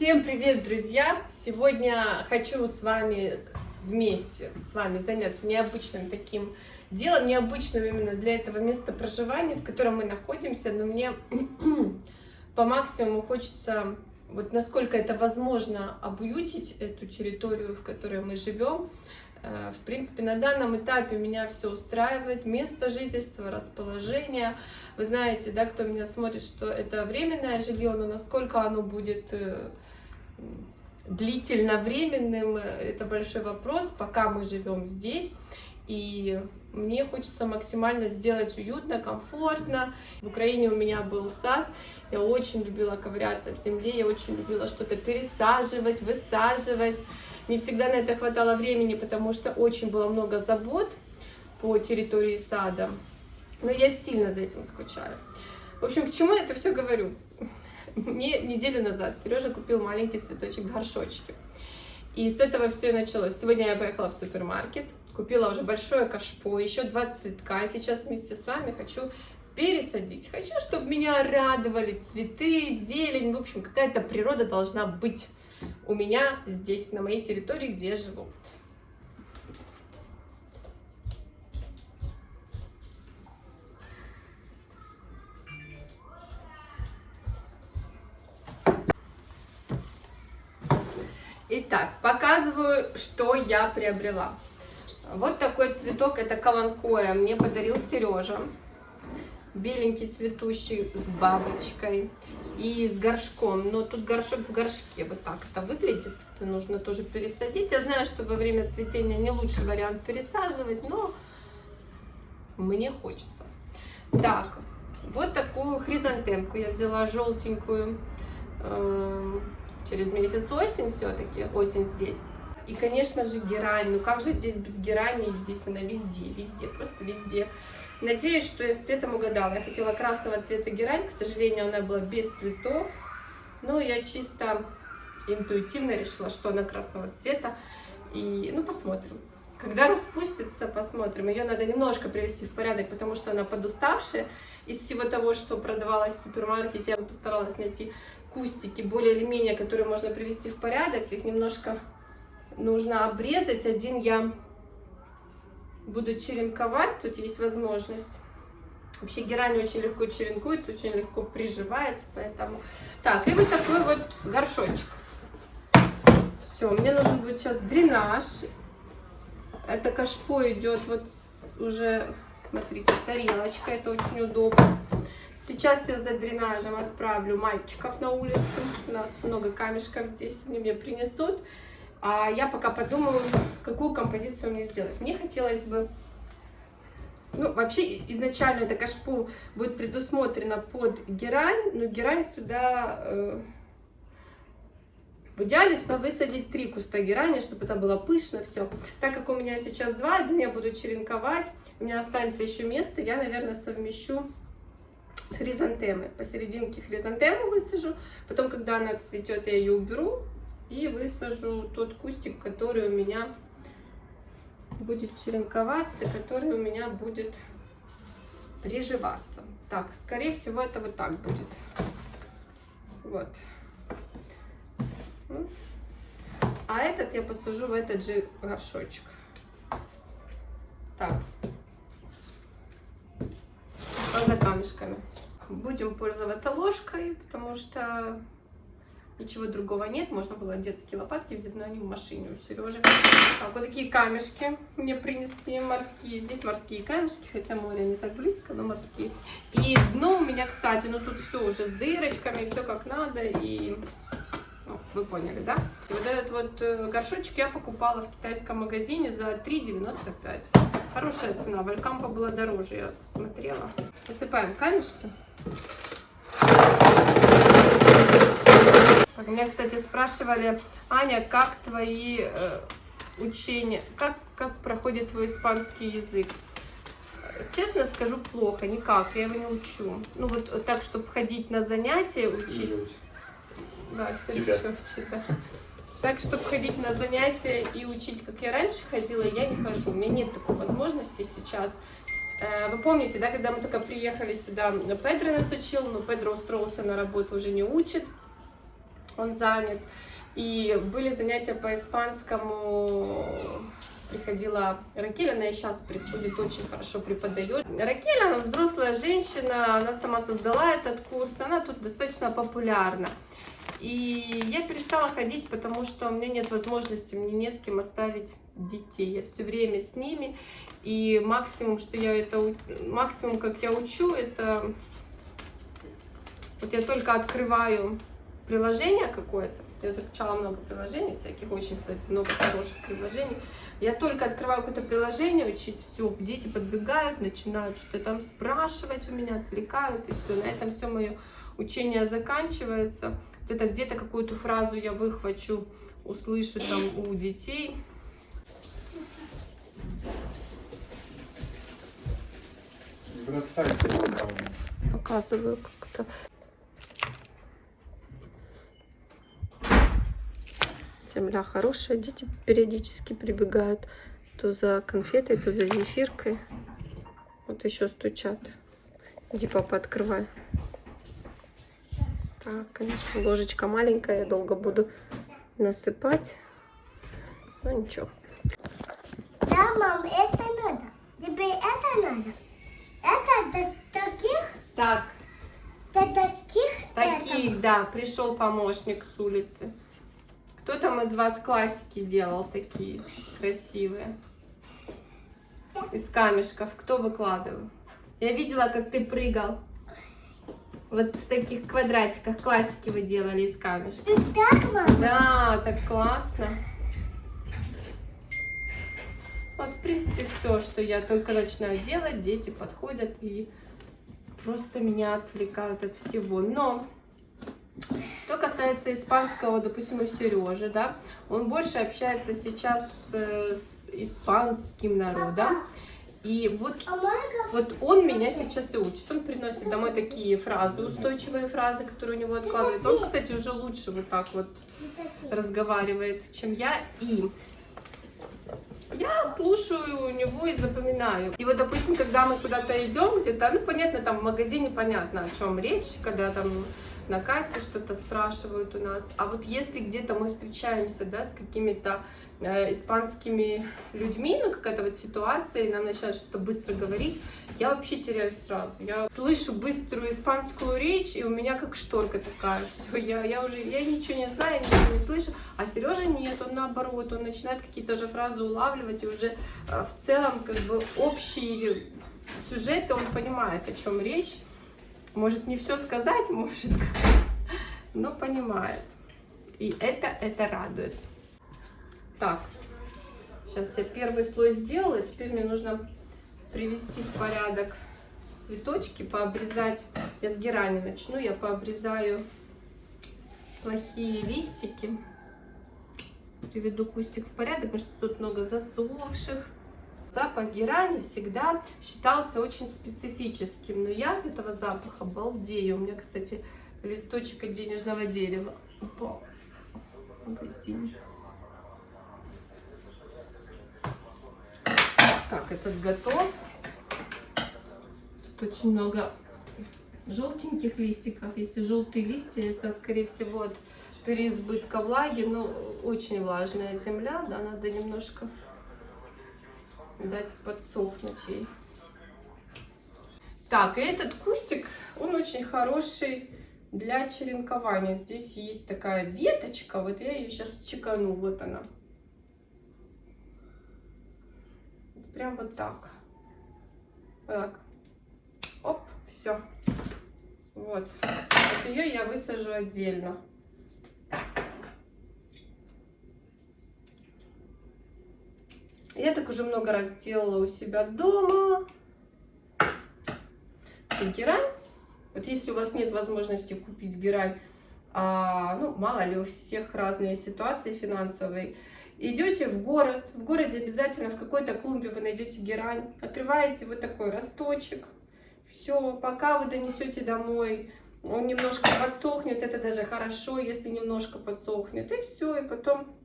Всем привет, друзья! Сегодня хочу с вами вместе с вами заняться необычным таким делом, необычным именно для этого места проживания, в котором мы находимся, но мне по максимуму хочется, вот насколько это возможно, обуютить эту территорию, в которой мы живем. Э, в принципе, на данном этапе меня все устраивает, место жительства, расположение. Вы знаете, да, кто меня смотрит, что это временное жилье, но насколько оно будет э, длительно временным, это большой вопрос, пока мы живем здесь. И мне хочется максимально сделать уютно, комфортно. В Украине у меня был сад, я очень любила ковыряться в земле, я очень любила что-то пересаживать, высаживать. Не всегда на это хватало времени, потому что очень было много забот по территории сада. Но я сильно за этим скучаю. В общем, к чему я это все говорю? Мне неделю назад Сережа купил маленький цветочек в горшочке. И с этого все и началось. Сегодня я поехала в супермаркет, купила уже большое кашпо, еще два цветка. Сейчас вместе с вами хочу пересадить. Хочу, чтобы меня радовали цветы, зелень. В общем, какая-то природа должна быть у меня здесь, на моей территории, где я живу. Итак, показываю, что я приобрела. Вот такой цветок, это каланхоя, мне подарил Сережа. Беленький цветущий с бабочкой и с горшком. Но тут горшок в горшке, вот так это выглядит. Это нужно тоже пересадить. Я знаю, что во время цветения не лучший вариант пересаживать, но мне хочется. Так, вот такую хризантемку я взяла желтенькую эм, через месяц осень все-таки, осень здесь. И, конечно же, герань. Ну как же здесь без герани? Здесь она везде, везде, просто везде. Надеюсь, что я с цветом угадала. Я хотела красного цвета герань, к сожалению, она была без цветов. Но я чисто интуитивно решила, что она красного цвета. И, ну, посмотрим. Когда распустится, посмотрим. Ее надо немножко привести в порядок, потому что она подуставшая. Из всего того, что продавалось в супермаркете, я постаралась найти кустики, более или менее, которые можно привести в порядок. Их немножко нужно обрезать. Один я буду черенковать, тут есть возможность. Вообще герань очень легко черенкуется, очень легко приживается, поэтому... Так, и вот такой вот горшочек. Все, мне нужен будет сейчас дренаж. Это кашпо идет вот уже, смотрите, тарелочка, это очень удобно. Сейчас я за дренажем отправлю мальчиков на улицу. У нас много камешков здесь, они мне принесут. А я пока подумаю, какую композицию мне сделать. Мне хотелось бы... Ну, вообще, изначально это кашпо будет предусмотрено под герань, но герань сюда... Э, в идеале сюда высадить три куста герани, чтобы это было пышно все. Так как у меня сейчас два, один я буду черенковать, у меня останется еще место, я, наверное, совмещу с хризантемой. Посерединке хризантему высажу, потом, когда она цветет, я ее уберу и высажу тот кустик, который у меня будет черенковаться, который у меня будет приживаться. Так, скорее всего, это вот так будет. Вот. А этот я посажу в этот же горшочек. Так. Пошла за камешками. Будем пользоваться ложкой, потому что ничего другого нет. Можно было детские лопатки взять, но они в машине у Сережи. Так, вот такие камешки мне принесли морские. Здесь морские камешки, хотя море не так близко, но морские. И дно у меня, кстати, ну тут все уже с дырочками, все как надо. И ну, вы поняли, да? И вот этот вот э, горшочек я покупала в китайском магазине за 3,95. Хорошая цена. Валькампа была дороже, я смотрела. Посыпаем камешки. Меня, кстати, спрашивали, Аня, как твои э, учения, как, как проходит твой испанский язык? Честно скажу, плохо, никак, я его не учу. Ну вот так, чтобы ходить на занятия, учить. Да, Тебя. да. Так, чтобы ходить на занятия и учить, как я раньше ходила, я не хожу. У меня нет такой возможности сейчас. Э, вы помните, да, когда мы только приехали сюда, Педро нас учил, но Педро устроился на работу, уже не учит. он занят. И были занятия по испанскому, приходила Ракель, она и сейчас приходит, очень хорошо преподает. Ракель, она взрослая женщина, она сама создала этот курс, она тут достаточно популярна. И я перестала ходить, потому что у меня нет возможности, мне не с кем оставить детей. Я все время с ними. И максимум, что я это, максимум, как я учу, это вот я только открываю приложение какое-то. Я закачала много приложений всяких, очень, кстати, много хороших приложений. Я только открываю какое-то приложение, учить все, дети подбегают, начинают что-то там спрашивать у меня, отвлекают, и все. На этом все мое учение заканчивается. Это где-то какую-то фразу я выхвачу, услышу там у детей. Показываю как-то. Земля хорошая, дети периодически прибегают то за конфетой, то за зефиркой. Вот еще стучат. Иди, папа, открывай. Так, конечно, ложечка маленькая, я долго буду насыпать. Ну ничего. Да, мам, это надо. Тебе это надо. Это до таких? Так. До таких? Таких, это. да. Пришел помощник с улицы. Кто там из вас классики делал такие красивые? Из камешков. Кто выкладывал? Я видела, как ты прыгал. Вот в таких квадратиках классики вы делали из камешка. Так, мама? Да, так классно. Вот, в принципе, все, что я только начинаю делать, дети подходят и просто меня отвлекают от всего. Но, что касается испанского, допустим, у Сережи, да, он больше общается сейчас с, с испанским народом. И вот, А вот он меня сейчас и учит. Он приносит домой такие фразы, устойчивые фразы, которые у него откладываются. Он, кстати, уже лучше вот так вот разговаривает, чем я. И я слушаю у него и запоминаю. И вот, допустим, когда мы куда-то идем где-то, ну, понятно, там в магазине понятно, о чем речь, когда там на кассе что-то спрашивают у нас. А вот если где-то мы встречаемся, да, с какими-то э, испанскими людьми, ну, какая-то вот ситуация, и нам начинают что-то быстро говорить, я вообще теряюсь сразу. Я слышу быструю испанскую речь, и у меня как шторка такая, все, я, я уже, я ничего не знаю, ничего не слышу. А Сережа нет, он наоборот, он начинает какие-то же фразы улавливать, и уже э, в целом, как бы, общие сюжеты, он понимает, о чем речь. Может не все сказать, может, но понимает. И это, это радует. Так, сейчас я первый слой сделала, теперь мне нужно привести в порядок цветочки, пообрезать. Я с герани начну, я пообрезаю плохие листики. Приведу кустик в порядок, потому что тут много засохших. Запах герани всегда считался очень специфическим, но я от этого запаха балдею. У меня, кстати, листочек от денежного дерева упал в магазине. Так, этот готов. Тут очень много желтеньких листиков. Если желтые листья, это, скорее всего, от переизбытка влаги. Но очень влажная земля, да, надо немножко дать подсохнуть ей. Так, и этот кустик, он очень хороший для черенкования. Здесь есть такая веточка, вот я ее сейчас чекану, вот она. Прям вот так. Вот так. Оп, все. Вот. Вот ее я высажу отдельно. Я так уже много раз делала у себя дома. И герань. Вот если у вас нет возможности купить герань, а, ну, мало ли, у всех разные ситуации финансовые, идете в город, в городе обязательно в какой-то клумбе вы найдете герань, отрываете вот такой росточек, все, пока вы донесете домой, он немножко подсохнет, это даже хорошо, если немножко подсохнет, и все, и потом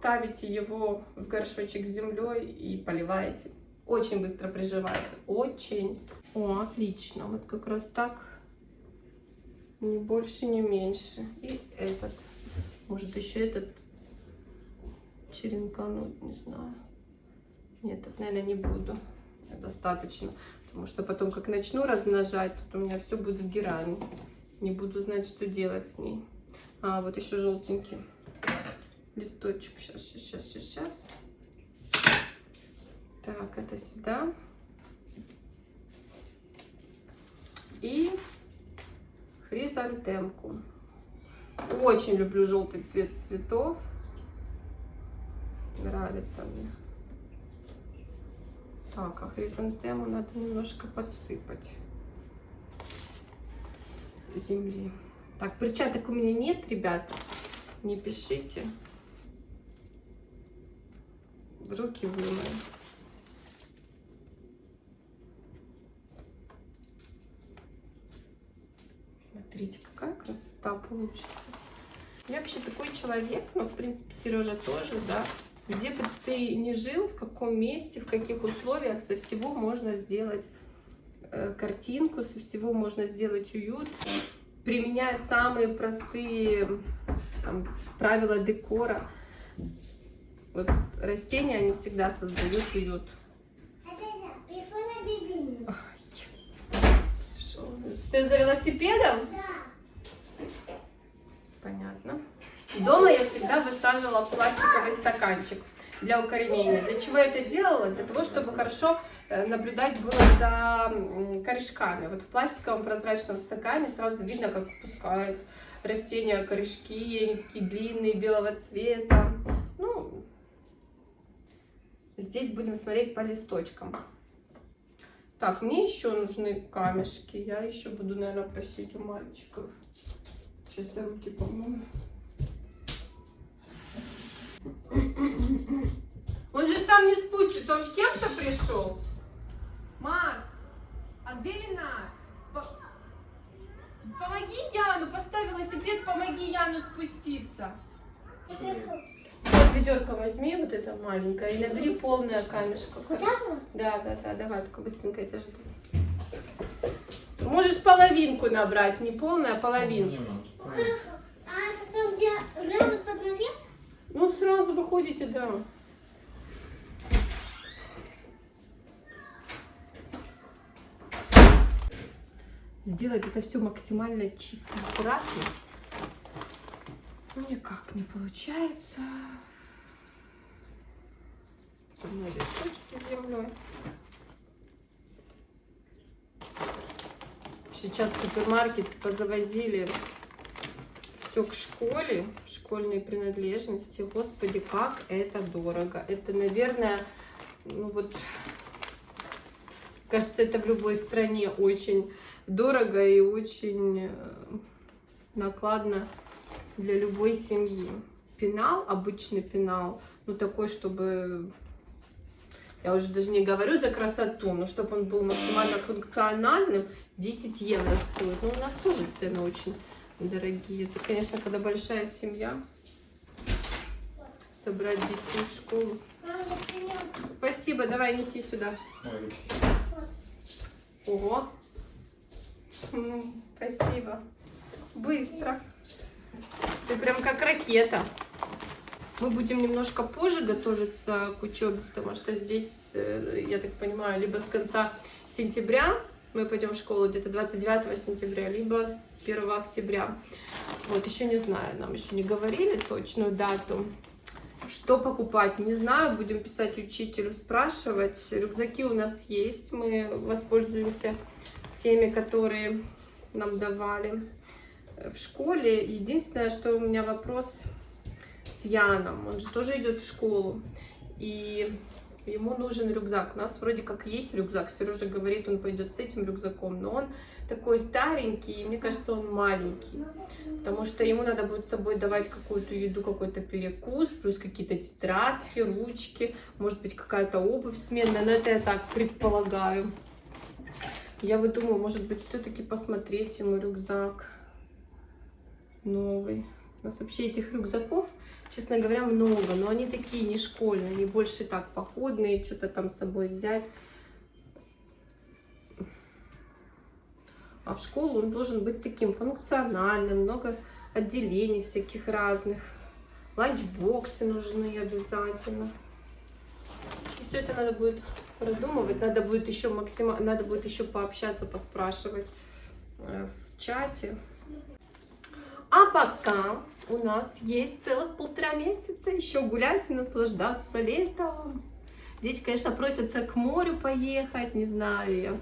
ставите его в горшочек с землей и поливаете. Очень быстро приживается, очень. О, отлично, вот как раз так Ни больше, ни меньше. И этот. Может еще этот черенкануть, не знаю. Нет, этот, наверное, не буду. Достаточно. Потому что потом, как начну размножать, тут у меня все будет в герани. Не буду знать, что делать с ней. А, вот еще желтенький листочек. Сейчас, сейчас, сейчас, сейчас. Так, это сюда. И хризантемку. Очень люблю желтый цвет цветов. Нравится мне. Так, а хризантему надо немножко подсыпать земли. Так, перчаток у меня нет, ребята. Не пишите. Руки вымою. Смотрите, какая красота получится. Я вообще такой человек, но, в принципе, Сережа тоже, да. Где бы ты ни жил, в каком месте, в каких условиях, со всего можно сделать э, картинку, со всего можно сделать уют, применяя самые простые там, правила декора. Вот растения, они всегда создают уют. Ты за велосипедом? Да. Понятно. Дома я всегда высаживала пластиковый стаканчик для укоренения. Для чего я это делала? Для того, чтобы хорошо э, наблюдать было за корешками. Вот в пластиковом прозрачном стакане сразу видно, как выпускают растения корешки. Они такие длинные, белого цвета. Здесь будем смотреть по листочкам. Так, мне еще нужны камешки. Я еще буду, наверное, просить у мальчиков. Сейчас я руки помою. Он же сам не спустится, он с кем-то пришел. Марк, а где Ренат? Помоги Яну, поставь велосипед, помоги Яну спуститься. Вот ведерко возьми, вот это маленькое, и набери полное камешко. Вот так вот? Да, да, да, давай, только быстренько я тебя жду. Можешь половинку набрать, не полная, а половинку. Хорошо. А там, где рано под навес? Ну, сразу выходите, да. Сделать это все максимально чисто, аккуратно. Никак не получается. Там листочки с землей. Сейчас супермаркет позавозили все к школе, школьные принадлежности. Господи, как это дорого. Это, наверное, ну вот, кажется, это в любой стране очень дорого и очень э, накладно для любой семьи. Пенал, обычный пенал, ну такой, чтобы, я уже даже не говорю за красоту, но чтобы он был максимально функциональным, 10 евро стоит. Ну, у нас тоже цены очень дорогие. Это, конечно, когда большая семья, собрать детей в школу. Спасибо, давай неси сюда. Ого. Спасибо. Быстро. Ты прям как ракета. Мы будем немножко позже готовиться к учебе, потому что здесь, э, я так понимаю, либо с конца сентября мы пойдем в школу где-то 29 сентября, либо с 1 октября. Вот, еще не знаю, нам еще не говорили точную дату. Что покупать, не знаю, будем писать учителю, спрашивать. Рюкзаки у нас есть, мы воспользуемся теми, которые нам давали в школе. Единственное, что у меня вопрос с Яном, он же тоже идет в школу. И ему нужен рюкзак. У нас вроде как есть рюкзак. Сережа говорит, он пойдет с этим рюкзаком, но он такой старенький, и мне кажется, он маленький. Потому что ему надо будет с собой давать какую-то еду, какой-то перекус, плюс какие-то тетрадки, ручки, может быть, какая-то обувь сменная, но это я так предполагаю. Я вот думаю, может быть, все-таки посмотреть ему рюкзак новый. У нас вообще этих рюкзаков честно говоря, много, но они такие не школьные, они больше так походные, что-то там с собой взять. А в школу он должен быть таким функциональным, много отделений всяких разных. Ланчбоксы нужны обязательно. И все это надо будет продумывать. Надо будет еще максимально, надо будет еще пообщаться, поспрашивать э, в чате. А пока у нас есть целых полтора месяца еще гулять и наслаждаться летом. Дети, конечно, просятся к морю поехать, не знаю.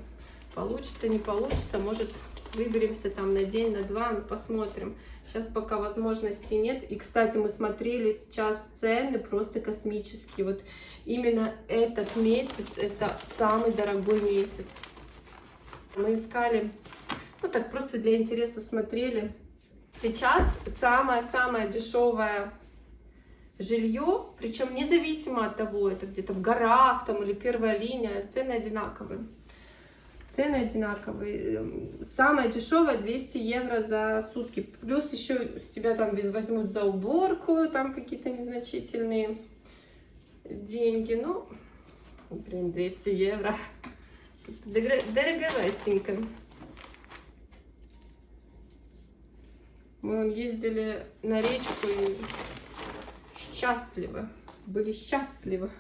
Получится, не получится, может выберемся там на день, на два, ну, посмотрим. Сейчас пока возможности нет. И, кстати, мы смотрели сейчас цены просто космические. Вот именно этот месяц, это самый дорогой месяц. Мы искали, ну так просто для интереса смотрели. Сейчас самое-самое дешевое жилье, причем независимо от того, это где-то в горах там или первая линия, цены одинаковые. Цены одинаковые. Самое дешевое 200 евро за сутки. Плюс еще с тебя там возьмут за уборку, там какие-то незначительные деньги. Ну, блин, 200 евро. Дороговастенько. Мы ездили на речку и счастливы. Были счастливы.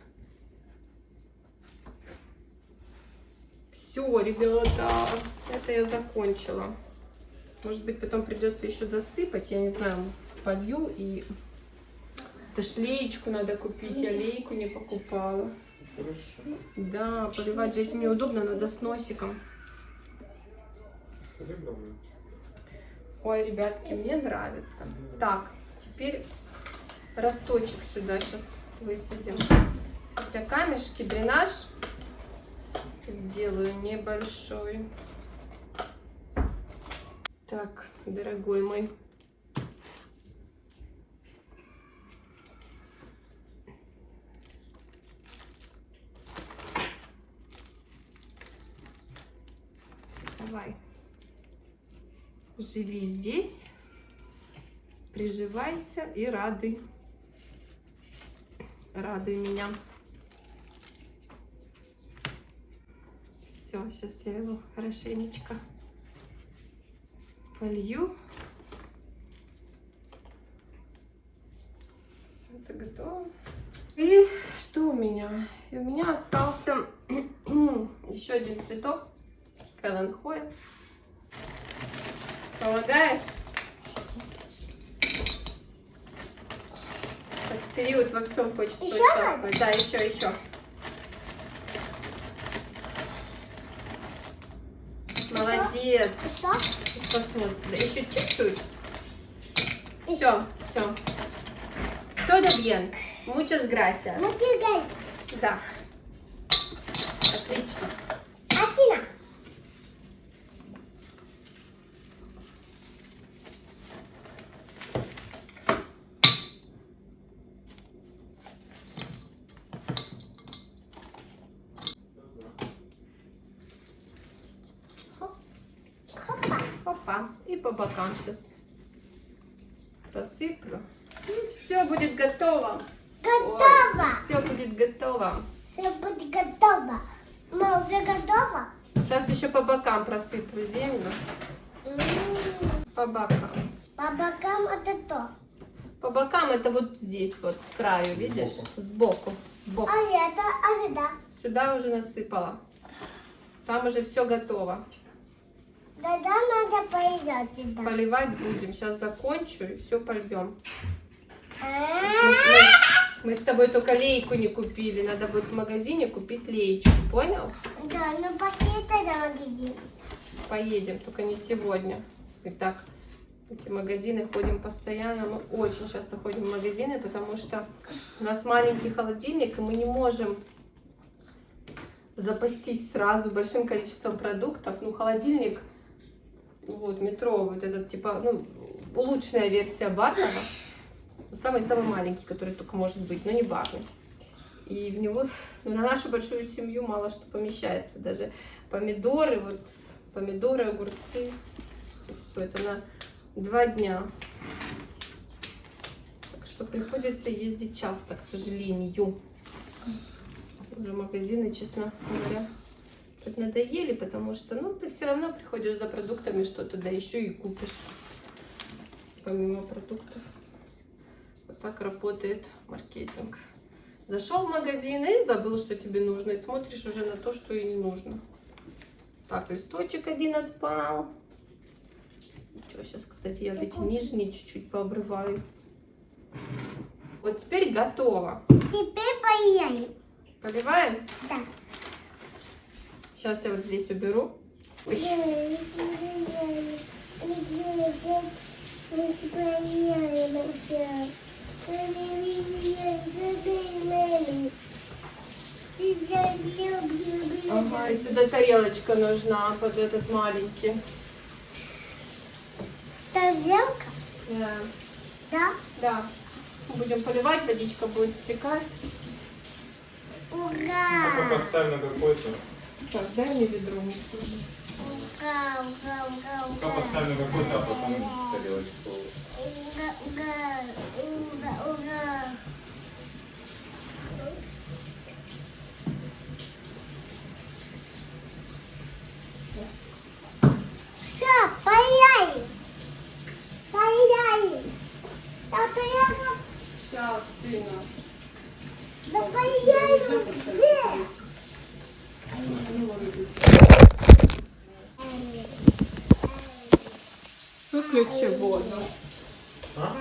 Все, ребята, это я закончила. Может быть, потом придется еще досыпать, я не знаю, полью и... Это шлеечку надо купить, я лейку не покупала. Хорошо. Да, поливать же этим неудобно, надо с носиком. Ой, ребятки, мне нравится. Так, теперь росточек сюда сейчас высадим. Сейчас камешки, дренаж сделаю небольшой. Так, дорогой мой. Давай. Живи здесь, приживайся и радуй. Радуй меня. Все, сейчас я его хорошенечко полью. Все это готово. И что у меня? И у меня остался еще один цветок. Каланхоя. Помогаешь? Сейчас период во всем хочется Еще участвовать. Да, еще, еще. Молодец. Что? Посмотрим. Да, еще чуть-чуть. Все, все. Todo bien. Muchas gracias. Мотигай. Да. Отлично. Бокам сейчас просыплю. И все будет готово. Готово. Все будет готово. Все будет готово. Мы уже готово? Сейчас еще по бокам просыплю землю. М, По бокам. По бокам это то. По бокам это вот здесь, вот с краю, видишь? Сбоку. Сбоку. А это, а сюда. Сюда уже насыпала. Там уже все готово. Тогда надо поедать сюда. Поливать будем. Сейчас закончу и все польем. А, Мы, с тобой только лейку не купили. Надо будет в магазине купить леечку. Понял? Да, ну пошли тогда в магазин. Поедем, только не сегодня. И так, эти магазины ходим постоянно. Мы очень часто ходим в магазины, потому что у нас маленький холодильник, и мы не можем запастись сразу большим количеством продуктов. Ну, холодильник, вот, метро, вот этот, типа, ну, улучшенная версия барного. Самый-самый маленький, который только может быть, но не барный. И в него, ну, на нашу большую семью мало что помещается. Даже помидоры, вот, помидоры, огурцы. Все это на два дня. Так что приходится ездить часто, к сожалению. Уже магазины, честно говоря, быть, надоели, потому что, ну, ты все равно приходишь за продуктами что-то, да еще и купишь, помимо продуктов. Вот так работает маркетинг. Зашел в магазин и забыл, что тебе нужно, и смотришь уже на то, что и не нужно. Так, листочек один отпал. Что, сейчас, кстати, я вот эти нижние чуть-чуть пообрываю. Вот теперь готово. Теперь поедем. Поливаем? Да. Сейчас я вот здесь уберу. Ой. Ага, и сюда тарелочка нужна под этот маленький. Тарелка? Да. Да. Да. Будем поливать, водичка будет стекать. Пока Ура! поставь на какой-то. Так, дай мне ведро. Ура, ура, ура, Пока ура. поставь на какой-то, а потом тарелочку. Поехали. Поехали. Да, поехали. Сейчас, сына. Да поехали. Выключи воду. А?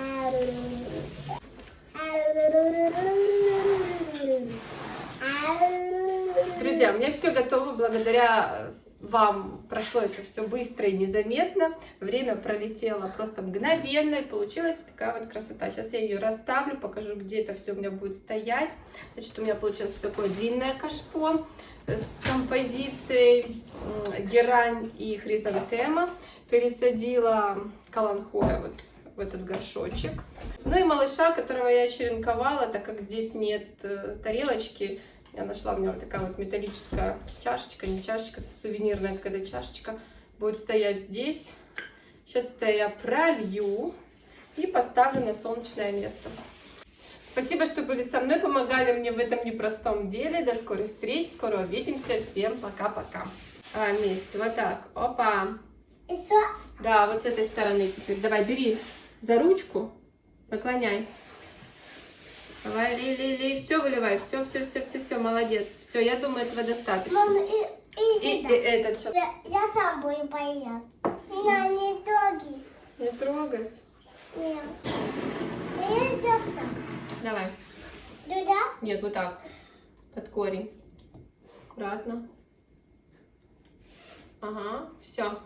Друзья, у меня все готово благодаря э, вам. Прошло это все быстро и незаметно. Время пролетело просто мгновенно и получилась такая вот красота. Сейчас я ее расставлю, покажу, где это все у меня будет стоять. Значит, у меня получилось такое длинное кашпо с композицией герань и хризантема. Пересадила каланхоя вот в этот горшочек. Ну и малыша, которого я черенковала, так как здесь нет э, тарелочки, я нашла у меня вот такая вот металлическая чашечка, не чашечка, это сувенирная какая-то чашечка, будет стоять здесь. Сейчас это я пролью и поставлю на солнечное место. Спасибо, что были со мной, помогали мне в этом непростом деле. До скорых встреч, скоро увидимся. Всем пока-пока. А, вместе, вот так. Опа. Да, вот с этой стороны теперь. Давай, бери за ручку, наклоняй. Давай, ли, ли, ли, все выливай, все, все, все, все, все, молодец. Все, я думаю, этого достаточно. Мама, и, и, И, и этот сейчас. Я, я сам буду поедать. Меня не трогай. Не трогать. Нет. Я сам. Давай. Туда? Нет, вот так. Под корень. Аккуратно. Ага, все.